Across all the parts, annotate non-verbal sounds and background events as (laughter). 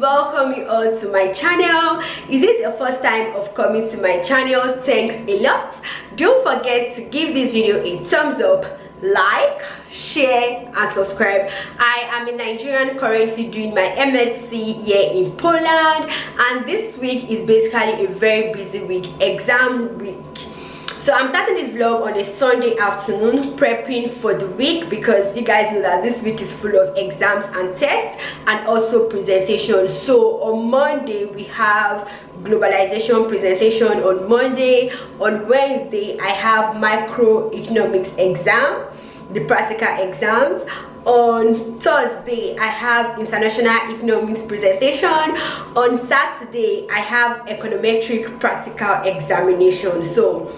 welcome you all to my channel. Is this your first time of coming to my channel? Thanks a lot. Don't forget to give this video a thumbs up like share and subscribe. I am a nigerian currently doing my msc here in poland and this week is basically a very busy week exam week so i'm starting this vlog on a sunday afternoon prepping for the week because you guys know that this week is full of exams and tests and also presentations so on monday we have globalization presentation on monday. On wednesday i have microeconomics exam the practical exams. On thursday i have international economics presentation. On saturday i have econometric practical examination. So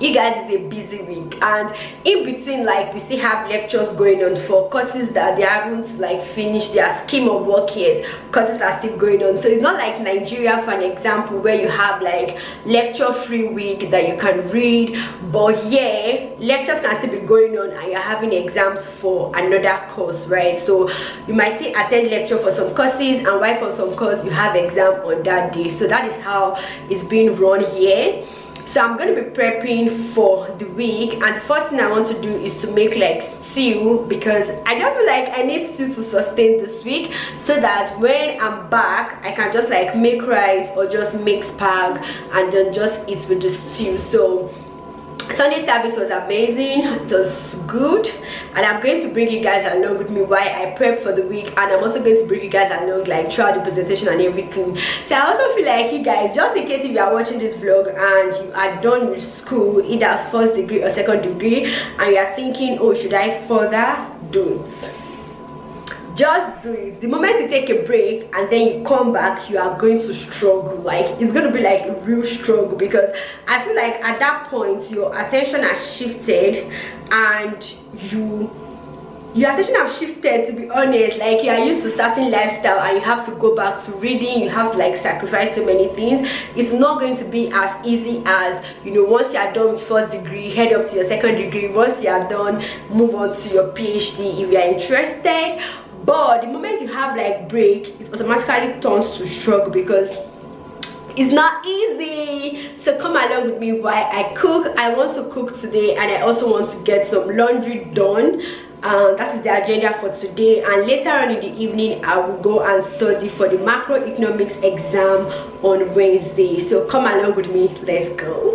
you guys is a busy week and in between like we still have lectures going on for courses that they haven't like finished their scheme of work yet. Courses are still going on. So it's not like nigeria for an example where you have like lecture free week that you can read. But yeah lectures can still be going on and you're having exams for another course right? So you might still attend lecture for some courses and while for some course you have exam on that day. So that is how it's being run here so i'm going to be prepping for the week and the first thing i want to do is to make like stew because i don't feel like i need stew to sustain this week so that when i'm back i can just like make rice or just make spag and then just eat with the stew. So Sunday service was amazing it was good. And i'm going to bring you guys along with me while i prep for the week. And i'm also going to bring you guys along like throughout the presentation and everything. So i also feel like you guys just in case if you are watching this vlog and you are done with school either first degree or second degree and you are thinking oh should i further do it just do it the moment you take a break and then you come back you are going to struggle. Like it's going to be like a real struggle because i feel like at that point your attention has shifted and you your attention have shifted to be honest. Like you are used to certain lifestyle and you have to go back to reading. You have to like sacrifice so many things. It's not going to be as easy as you know once you are done with first degree head up to your second degree. Once you are done move on to your phd if you are interested but the moment you have like break it automatically turns to struggle because it's not easy. So come along with me while i cook. I want to cook today and i also want to get some laundry done. Um, that the agenda for today. And later on in the evening i will go and study for the macroeconomics exam on wednesday. So come along with me. Let's go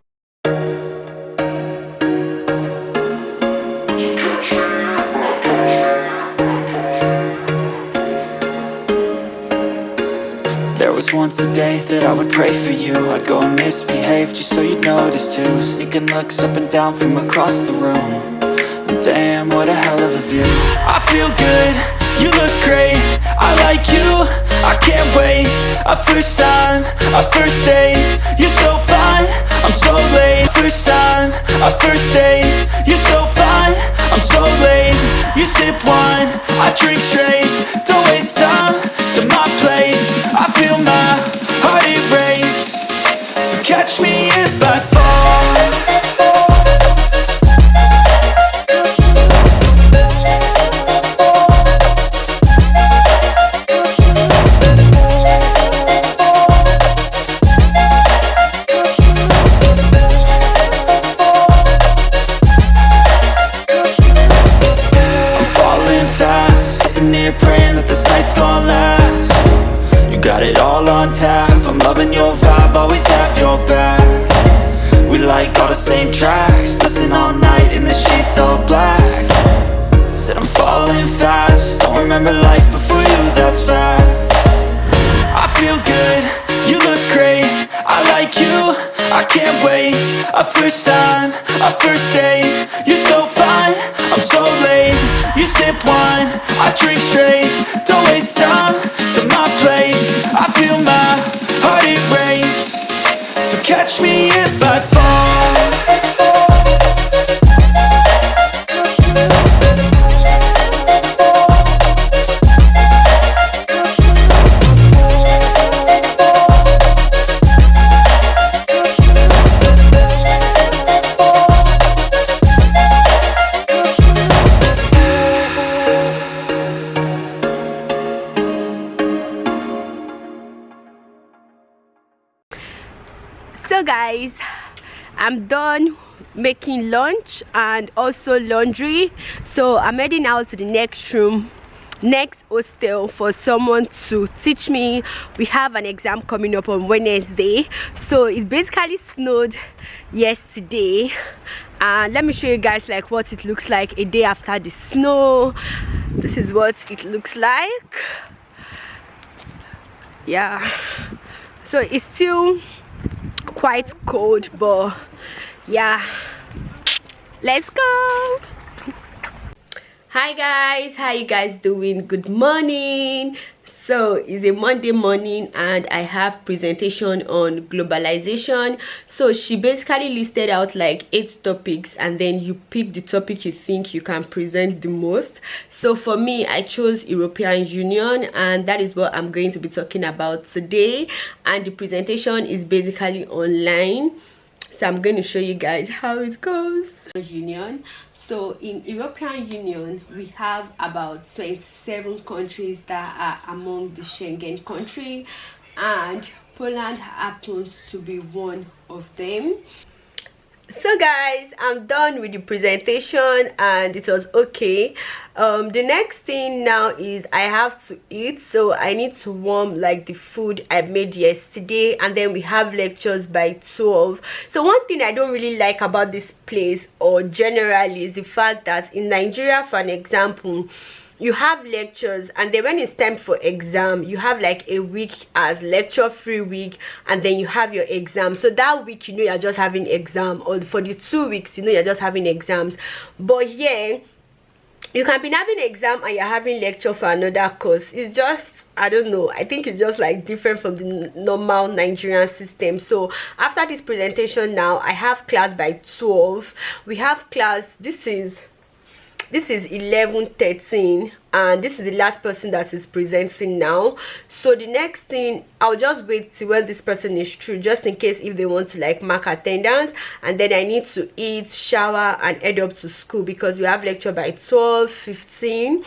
once a day that I would pray for you. I'd go and misbehave just so you'd notice too. Sneaking looks up and down from across the room. And Damn, what a hell of a view. I feel good, you look great. I like you, I can't wait. A first time, a first date. You're so fine, I'm so late. First time, a first date. You're so fine, I'm so late. You sip wine, I drink straight. Don't catch me if I fall. Praying that this night's gonna last. You got it all on tap loving your vibe, always have your back. We like all the same tracks Listen all night in the sheets all black. Said I'm falling fast Don't remember life before you, that's fact. I feel good, you look great I like you, I can't wait. A first time, a first date You're so fine, I'm so late. You sip wine, I drink straight Don't waste time to my catch me in so guys i'm done making lunch and also laundry. So i'm heading out to the next room. Next hostel for someone to teach me. We have an exam coming up on wednesday. So it basically snowed yesterday. And let me show you guys like what it looks like a day after the snow. This is what it looks like. Yeah. So it's still quite cold but yeah. Let's go. Hi guys how you guys doing? Good morning so it's a monday morning and i have presentation on globalization. So she basically listed out like eight topics and then you pick the topic you think you can present the most. So for me i chose european union and that is what i'm going to be talking about today. And the presentation is basically online. So i'm going to show you guys how it goes. Union so in european union we have about 27 countries that are among the schengen country and poland happens to be one of them so guys i'm done with the presentation and it was okay. Um the next thing now is i have to eat so i need to warm like the food i made yesterday and then we have lectures by 12 so one thing i don't really like about this place or generally is the fact that in nigeria for an example you have lectures and then when it's time for exam you have like a week as lecture free week and then you have your exam. So that week you know you're just having exam. Or for the two weeks you know you're just having exams. But yeah you can be having exam and you're having lecture for another course. It's just i don't know i think it's just like different from the normal nigerian system. So after this presentation now i have class by 12 we have class this is this is 11 13 and this is the last person that is presenting now. So the next thing i'll just wait till when this person is through just in case if they want to like mark attendance. And then i need to eat shower and head up to school because we have lecture by 12 15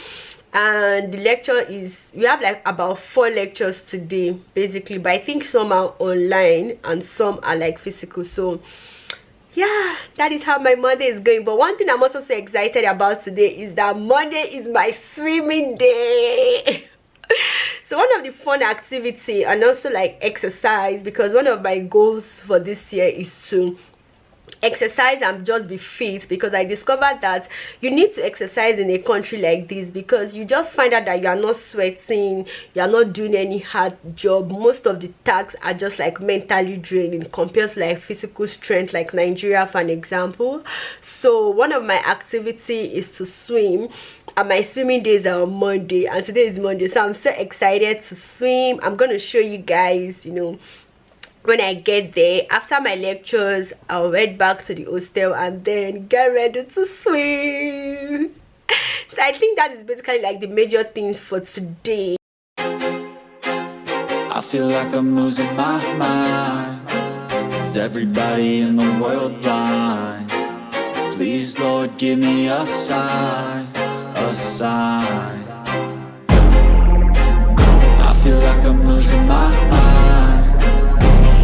and the lecture is we have like about four lectures today basically. But i think some are online and some are like physical. So yeah that is how my monday is going. But one thing i'm also so excited about today is that monday is my swimming day. (laughs) So one of the fun activity and also like exercise because one of my goals for this year is to exercise and just be fit because i discovered that you need to exercise in a country like this because you just find out that you are not sweating you are not doing any hard job. Most of the tasks are just like mentally draining compared to like physical strength like nigeria for an example. So one of my activity is to swim and my swimming days are on monday and today is monday. So i'm so excited to swim. I'm gonna show you guys you know when i get there after my lectures i'll head back to the hostel and then get ready to swim. (laughs) So i think that is basically like the major things for today. I feel like i'm losing my mind. Is everybody in the world blind? Please lord give me a sign a sign. I feel like i'm losing my mind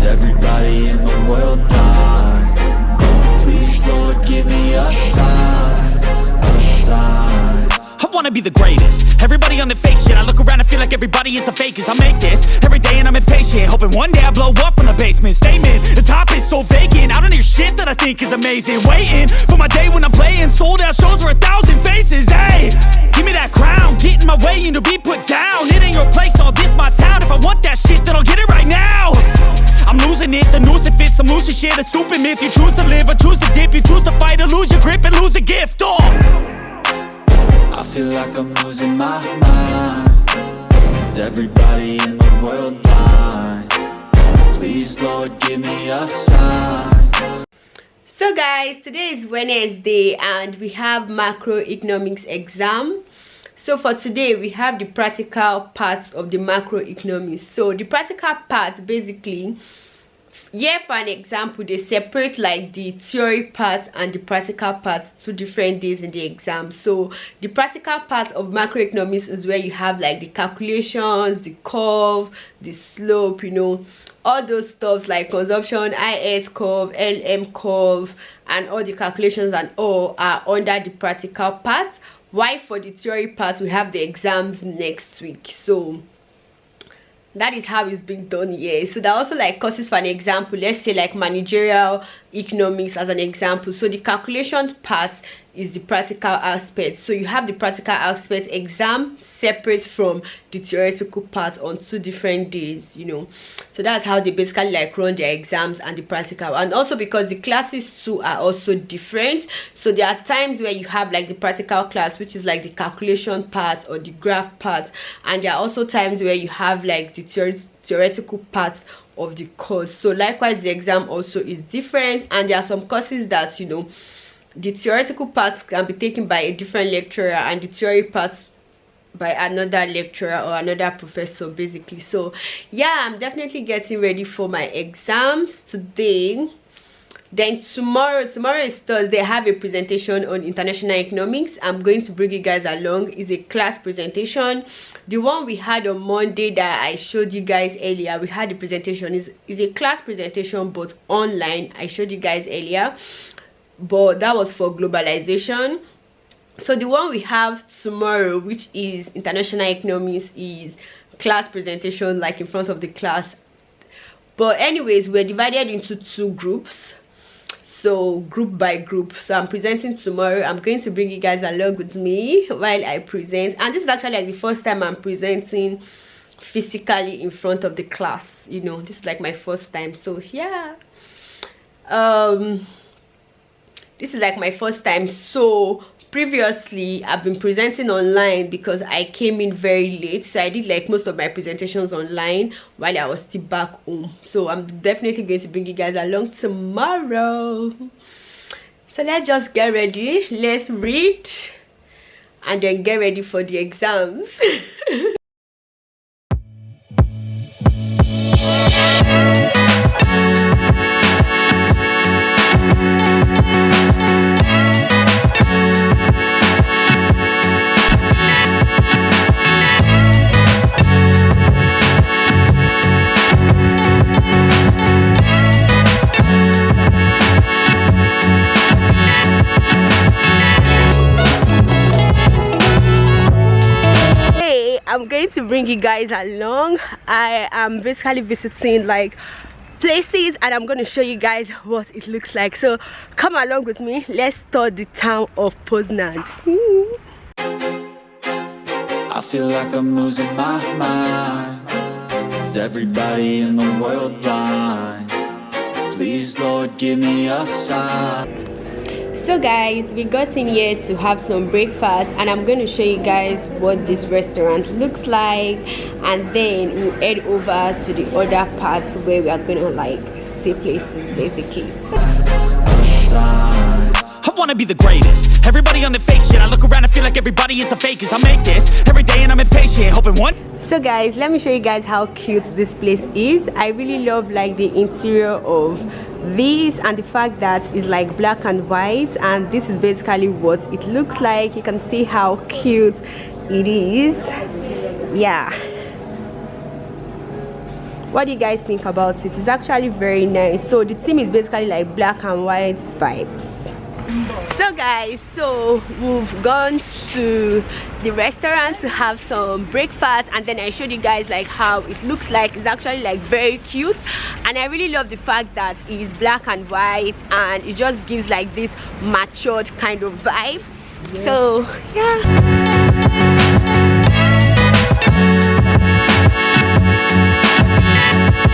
everybody in the world blind? Please, Lord, give me a sign, a sign. I wanna be the greatest. Everybody on the fake shit. I look around and feel like everybody is the fakest. I make this every day and I'm impatient. Hoping one day I blow up from the basement. Statement, the top is so vacant. I don't hear shit that I think is amazing. Waiting for my day when I'm playing. Sold out shows for a thousand faces. Hey, give me that crown. Get in my way and to be put down. It ain't your place, all this my town. If I want that shit then I'll get it right now I'm losing it, the noose it fits, I'm losing shit A stupid myth, you choose to live or choose to dip You choose to fight or lose your grip and lose a gift, oh. I feel like I'm losing my mind. Is everybody in the world blind? Please, Lord, give me a sign. So guys, today is Wednesday and we have macroeconomics exam so for today we have the practical parts of the macroeconomics so the practical part basically here for an example they separate like the theory part and the practical part two different days in the exam. So the practical part of macroeconomics is where you have like the calculations the curve the slope you know all those stuffs like consumption is curve lm curve and all the calculations and all are under the practical part why for the theory part we have the exams next week. So that is how it's being done here so that also like courses for an example. Let's say like managerial economics as an example. So the calculation part is the practical aspect. So you have the practical aspect exam separate from the theoretical part on two different days you know. So that's how they basically like run their exams and the practical. And also because the classes too are also different. So there are times where you have like the practical class which is like the calculation part or the graph part. And there are also times where you have like the theoretical part of the course. So likewise the exam also is different and there are some courses that you know the theoretical parts can be taken by a different lecturer and the theory parts by another lecturer or another professor basically. So yeah i'm definitely getting ready for my exams today. Then tomorrow tomorrow is thursday. I have a presentation on international economics. I'm going to bring you guys along. Is a class presentation the one we had on monday that i showed you guys earlier we had the presentation. Is is a class presentation but online. I showed you guys earlier. But that was for globalization. So the one we have tomorrow which is international economics is class presentation like in front of the class. But anyways we're divided into two groups so group by group. So i'm presenting tomorrow. I'm going to bring you guys along with me while i present. And this is actually like the first time i'm presenting physically in front of the class you know. This is like my first time. So yeah. Um this is like my first time. So previously i've been presenting online because i came in very late. So i did like most of my presentations online while i was still back home. So i'm definitely going to bring you guys along tomorrow. So let's just get ready. Let's read and then get ready for the exams (laughs) bring you guys along. I am basically visiting like places and i'm going to show you guys what it looks like. So come along with me. Let's tour the town of poznan i feel like i'm losing my mind. Is everybody in the world blind? Please lord give me a sign so guys we got in here to have some breakfast and i'm going to show you guys what this restaurant looks like and then we'll head over to the other part where we are gonna like see places basically. I wanna be the greatest. Everybody on the fake shit I look around and feel like everybody is the fakest. I make this every day and I'm impatient Hoping one so guys let me show you guys how cute this place is. I really love like the interior of this and the fact that it's like black and white and this is basically what it looks like. You can see how cute it is. Yeah. What do you guys think about it? It's actually very nice. So the theme is basically like black and white vibes so guys so we've gone to the restaurant to have some breakfast and then i showed you guys like how it looks like. It's actually like very cute and i really love the fact that it's black and white and it just gives like this matured kind of vibe. So yeah.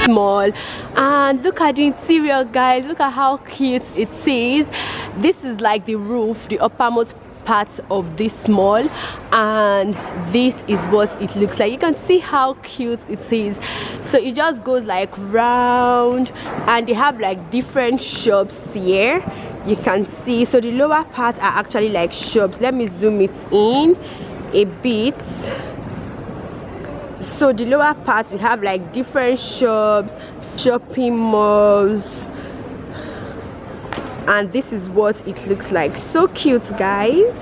Small. And look at the interior guys. Look at how cute it is this is like the roof the uppermost part of this mall and this is what it looks like. You can see how cute it is. So it just goes like round and they have like different shops here. You can see so the lower part are actually like shops. Let me zoom it in a bit. So the lower part we have like different shops shopping malls and this is what it looks like. So cute guys.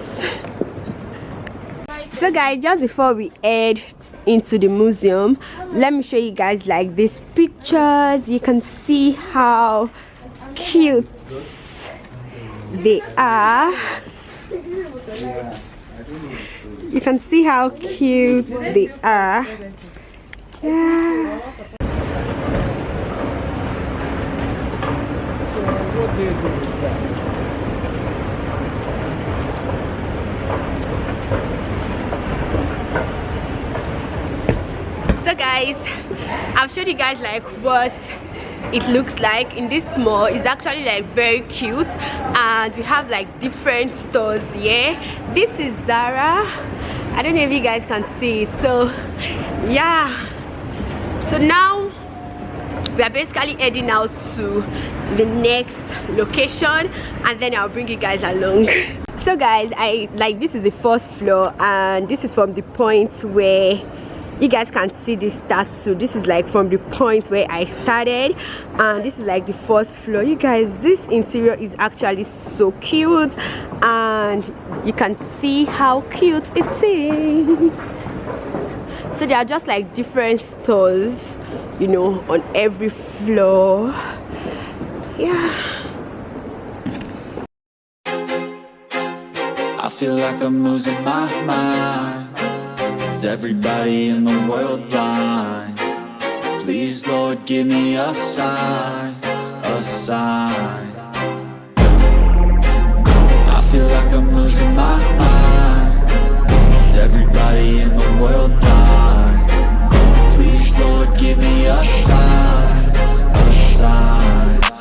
So guys just before we head into the museum let me show you guys like these pictures. You can see how cute they are. You can see how cute they are. Yeah so guys i've showed you guys like what it looks like in this mall. It's actually like very cute and we have like different stores here. This is zara. I don't know if you guys can see it. So yeah. So now we are basically heading out to the next location and then i'll bring you guys along. (laughs) So guys i like this is the first floor and this is from the point where you guys can see this tattoo. This is like from the point where i started and this is like the first floor. You guys this interior is actually so cute and you can see how cute it is (laughs) so there are just like different stores you know on every floor. Yeah. I feel like I'm losing my mind. Is everybody in the world blind? Please, Lord, give me a sign, a sign. I feel like I'm losing my mind. Is everybody in the world blind? Lord, give me a sign, a sign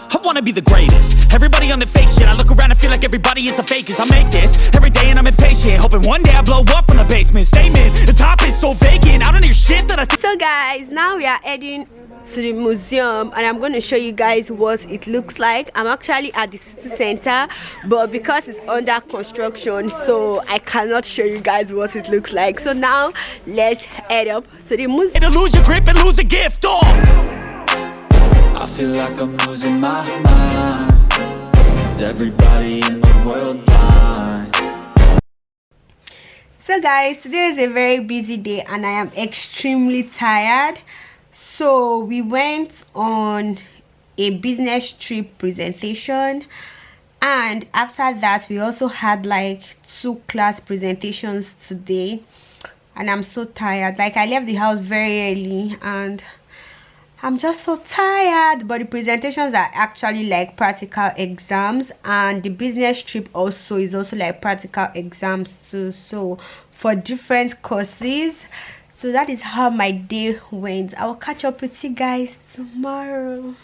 I wanna be the greatest Everybody on the fake shit I look around and feel like everybody is the fakest I make this every day and I'm impatient Hoping one day I blow up from the basement Statement, the top is so vacant I don't hear shit that I So guys, now we are heading to the museum and I'm going to show you guys what it looks like. I'm actually at the city center but because it's under construction so I cannot show you guys what it looks like. So now let's head up to the museum. To lose your grip and lose a gift, oh! I feel like I'm losing my mind Is everybody in the world blind? So guys, today is a very busy day and I am extremely tired. So we went on a business trip presentation and after that we also had like two class presentations today and I'm so tired. Like I left the house very early and i'm just so tired. But the presentations are actually like practical exams and the business trip also is also like practical exams too. So for different courses. So that is how my day went. I will catch up with you guys tomorrow